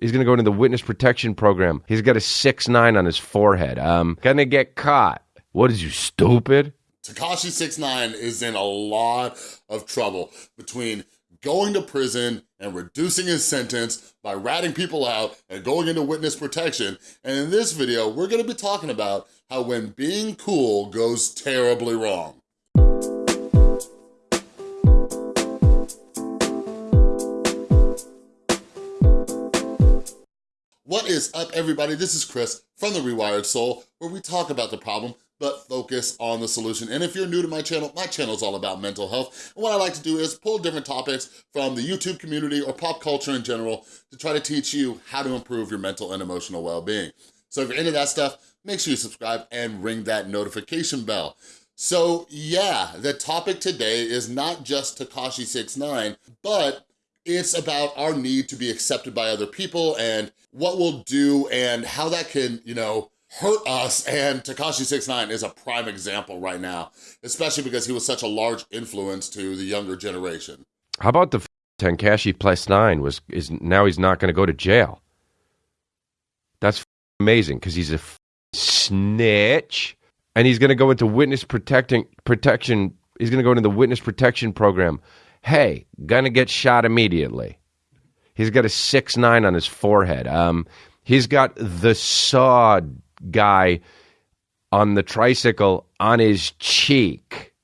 He's gonna go into the witness protection program. He's got a six nine on his forehead. Um, gonna get caught. What is you stupid? Tekashi Six Nine is in a lot of trouble between going to prison and reducing his sentence by ratting people out and going into witness protection. And in this video, we're gonna be talking about how when being cool goes terribly wrong. What is up, everybody? This is Chris from The Rewired Soul, where we talk about the problem, but focus on the solution. And if you're new to my channel, my channel is all about mental health. And what I like to do is pull different topics from the YouTube community or pop culture in general to try to teach you how to improve your mental and emotional well-being. So if you're into that stuff, make sure you subscribe and ring that notification bell. So yeah, the topic today is not just Tekashi 69 but it's about our need to be accepted by other people and what we'll do and how that can, you know, hurt us. And Tekashi 69 is a prime example right now, especially because he was such a large influence to the younger generation. How about the Tekashi plus nine was is now he's not gonna go to jail. That's amazing because he's a snitch and he's gonna go into witness protecting protection. He's gonna go into the witness protection program hey, gonna get shot immediately. He's got a six nine on his forehead. Um, he's got the saw guy on the tricycle on his cheek.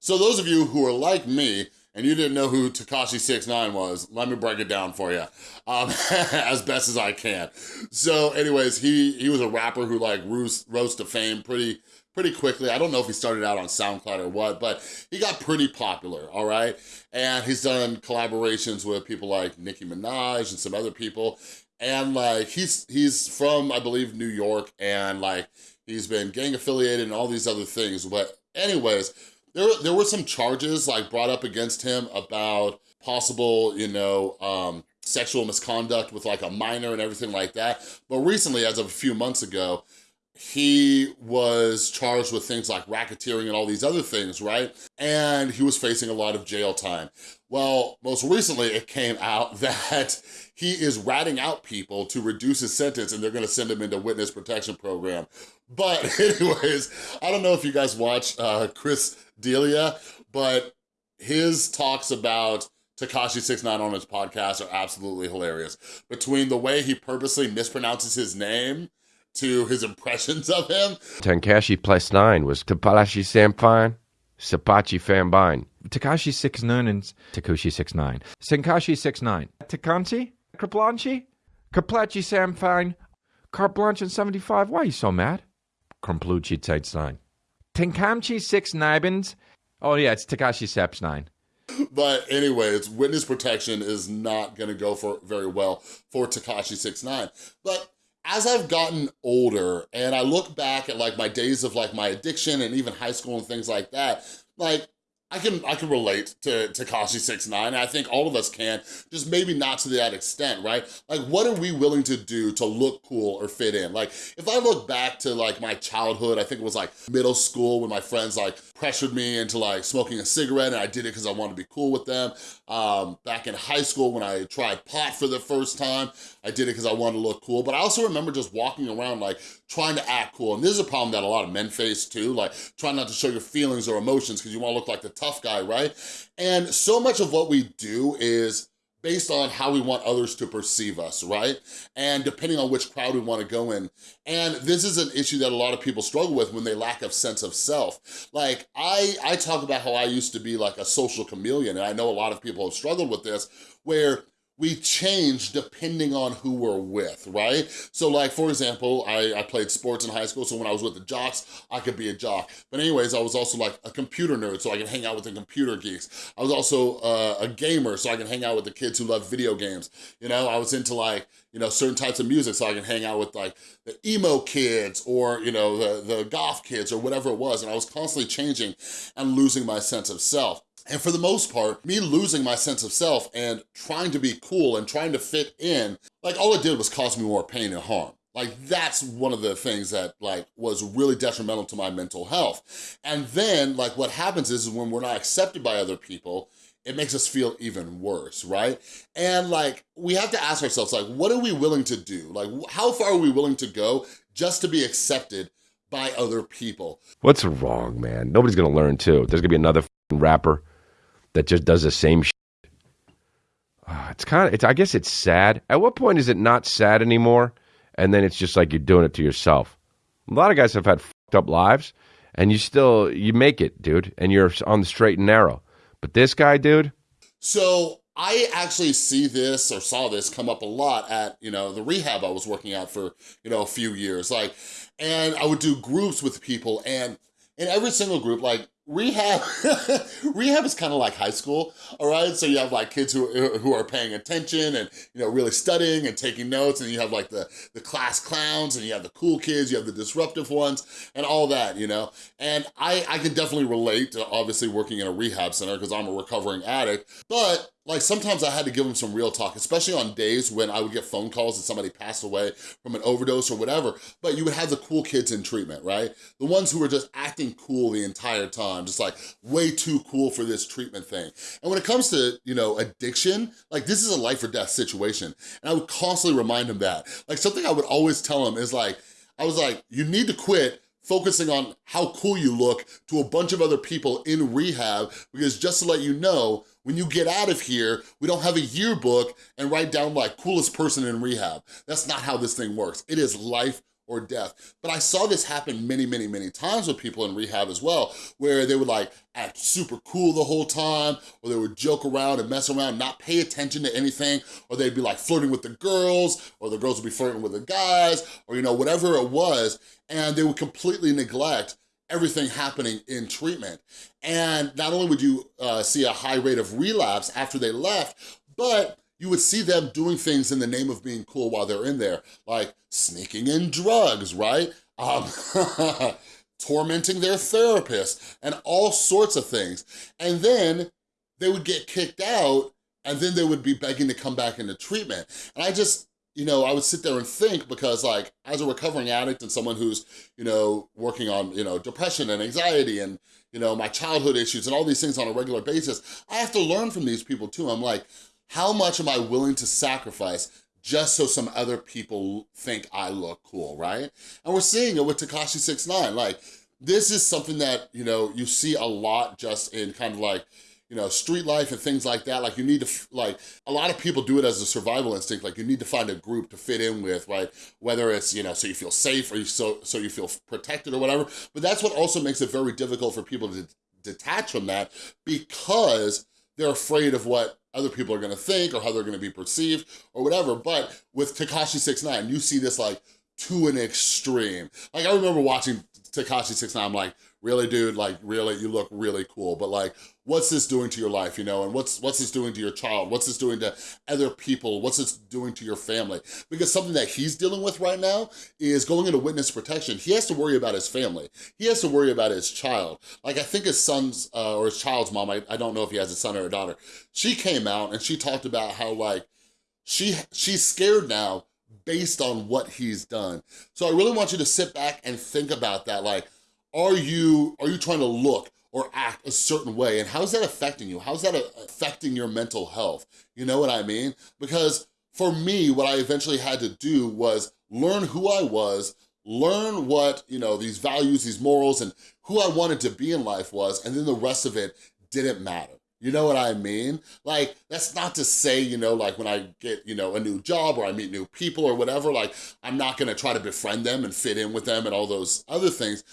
So those of you who are like me and you didn't know who Tekashi Six Nine was, let me break it down for you um, as best as I can. So anyways, he he was a rapper who like rose, rose to fame pretty pretty quickly. I don't know if he started out on SoundCloud or what, but he got pretty popular, all right? And he's done collaborations with people like Nicki Minaj and some other people. And like, he's, he's from, I believe, New York and like, he's been gang affiliated and all these other things. But anyways, there, there were some charges like brought up against him about possible, you know, um, sexual misconduct with like a minor and everything like that. But recently, as of a few months ago, he was charged with things like racketeering and all these other things, right? And he was facing a lot of jail time. Well, most recently it came out that he is ratting out people to reduce his sentence and they're gonna send him into witness protection program. But anyways, I don't know if you guys watch uh, Chris D'Elia, but his talks about Tekashi 69 on his podcast are absolutely hilarious. Between the way he purposely mispronounces his name to his impressions of him. Tekashi plus nine was Tapalashi Samfine, Sapachi Fambine. Takashi six nine and Takushi six nine. Senkashi six nine. Takanchi? Kraplanchi? Kaplachi Samfine. Carte Blanche in 75. Why are you so mad? Krumpluchi six nine. Tenkamchi six nibins. Oh yeah, it's Takashi Seps nine. But anyways, witness protection is not gonna go for very well for Tekashi six nine. But as I've gotten older and I look back at like my days of like my addiction and even high school and things like that, like I can I can relate to Tekashi Six Nine. I think all of us can, just maybe not to that extent, right? Like, what are we willing to do to look cool or fit in? Like, if I look back to like my childhood, I think it was like middle school when my friends like pressured me into like smoking a cigarette and I did it because I wanted to be cool with them. Um, back in high school when I tried pot for the first time, I did it because I wanted to look cool. But I also remember just walking around like trying to act cool. And this is a problem that a lot of men face too, like trying not to show your feelings or emotions because you want to look like the tough guy, right? And so much of what we do is based on how we want others to perceive us, right? And depending on which crowd we want to go in. And this is an issue that a lot of people struggle with when they lack a sense of self. Like, I, I talk about how I used to be like a social chameleon, and I know a lot of people have struggled with this, where we change depending on who we're with, right? So like, for example, I, I played sports in high school, so when I was with the jocks, I could be a jock. But anyways, I was also like a computer nerd, so I could hang out with the computer geeks. I was also uh, a gamer, so I can hang out with the kids who love video games. You know, I was into like, you know, certain types of music, so I can hang out with like the emo kids or, you know, the, the goth kids or whatever it was. And I was constantly changing and losing my sense of self. And for the most part, me losing my sense of self and trying to be cool and trying to fit in, like all it did was cause me more pain and harm. Like that's one of the things that like was really detrimental to my mental health. And then like what happens is, is when we're not accepted by other people, it makes us feel even worse, right? And like, we have to ask ourselves, like, what are we willing to do? Like, how far are we willing to go just to be accepted by other people? What's wrong, man? Nobody's gonna learn too. There's gonna be another rapper that just does the same shit. Uh, it's kind of, it's, I guess it's sad. At what point is it not sad anymore? And then it's just like you're doing it to yourself. A lot of guys have had fucked up lives, and you still you make it, dude, and you're on the straight and narrow. But this guy, dude. So I actually see this or saw this come up a lot at, you know, the rehab I was working at for, you know, a few years. Like, and I would do groups with people and in every single group, like rehab rehab is kind of like high school all right? So you have like kids who who are paying attention and you know really studying and taking notes and you have like the the class clowns and you have the cool kids you have the disruptive ones and all that you know? And i i can definitely relate to obviously working in a rehab center because i'm a recovering addict but like sometimes I had to give them some real talk, especially on days when I would get phone calls that somebody passed away from an overdose or whatever, but you would have the cool kids in treatment, right? The ones who were just acting cool the entire time, just like way too cool for this treatment thing. And when it comes to, you know, addiction, like this is a life or death situation. And I would constantly remind them that. Like something I would always tell them is like, I was like, you need to quit focusing on how cool you look to a bunch of other people in rehab because just to let you know, when you get out of here, we don't have a yearbook and write down like coolest person in rehab. That's not how this thing works. It is life or death. But I saw this happen many, many, many times with people in rehab as well, where they would like act super cool the whole time, or they would joke around and mess around, not pay attention to anything, or they'd be like flirting with the girls, or the girls would be flirting with the guys, or you know, whatever it was, and they would completely neglect everything happening in treatment. And not only would you uh, see a high rate of relapse after they left, but you would see them doing things in the name of being cool while they're in there, like sneaking in drugs, right? Um, tormenting their therapist and all sorts of things. And then they would get kicked out and then they would be begging to come back into treatment. And I just, you know, I would sit there and think because like, as a recovering addict and someone who's, you know, working on, you know, depression and anxiety and, you know, my childhood issues and all these things on a regular basis, I have to learn from these people too. I'm like, how much am I willing to sacrifice just so some other people think I look cool, right? And we're seeing it with Tekashi 69 Like, this is something that, you know, you see a lot just in kind of like, you know, street life and things like that. Like you need to, like, a lot of people do it as a survival instinct. Like you need to find a group to fit in with, right? Whether it's, you know, so you feel safe or you so, so you feel protected or whatever. But that's what also makes it very difficult for people to detach from that because they're afraid of what other people are gonna think or how they're gonna be perceived or whatever. But with Tekashi 69 you see this like to an extreme. Like I remember watching Tekashi 69 I'm like, really dude, like really, you look really cool. But like, what's this doing to your life, you know? And what's what's this doing to your child? What's this doing to other people? What's this doing to your family? Because something that he's dealing with right now is going into witness protection. He has to worry about his family. He has to worry about his child. Like I think his son's, uh, or his child's mom, I, I don't know if he has a son or a daughter, she came out and she talked about how like, she she's scared now based on what he's done. So I really want you to sit back and think about that. Like, are you, are you trying to look or act a certain way? And how's that affecting you? How's that affecting your mental health? You know what I mean? Because for me, what I eventually had to do was learn who I was, learn what, you know, these values, these morals, and who I wanted to be in life was, and then the rest of it didn't matter. You know what I mean? Like, that's not to say, you know, like when I get, you know, a new job or I meet new people or whatever, like, I'm not gonna try to befriend them and fit in with them and all those other things.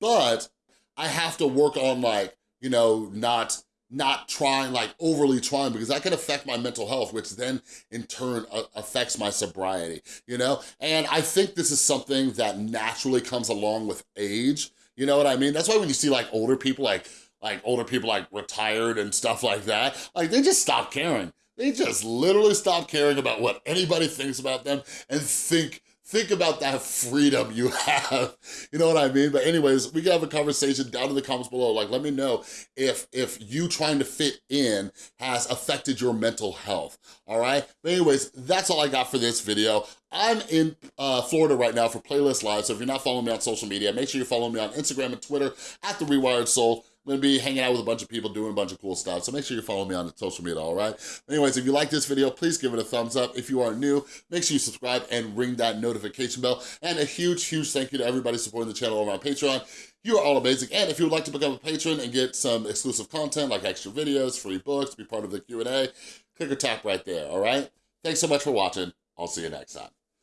But I have to work on like, you know, not not trying, like overly trying, because that can affect my mental health, which then in turn affects my sobriety, you know? And I think this is something that naturally comes along with age, you know what I mean? That's why when you see like older people, like, like older people like retired and stuff like that, like they just stop caring. They just literally stop caring about what anybody thinks about them and think think about that freedom you have. You know what I mean? But anyways, we can have a conversation down in the comments below. Like, let me know if, if you trying to fit in has affected your mental health, all right? But anyways, that's all I got for this video. I'm in uh, Florida right now for Playlist Live, so if you're not following me on social media, make sure you follow me on Instagram and Twitter at The Rewired Soul. I'm gonna be hanging out with a bunch of people doing a bunch of cool stuff. So make sure you follow me on social media, all right? Anyways, if you like this video, please give it a thumbs up. If you are new, make sure you subscribe and ring that notification bell. And a huge, huge thank you to everybody supporting the channel over on Patreon. You are all amazing. And if you would like to become a patron and get some exclusive content like extra videos, free books, be part of the Q&A, click or tap right there, all right? Thanks so much for watching. I'll see you next time.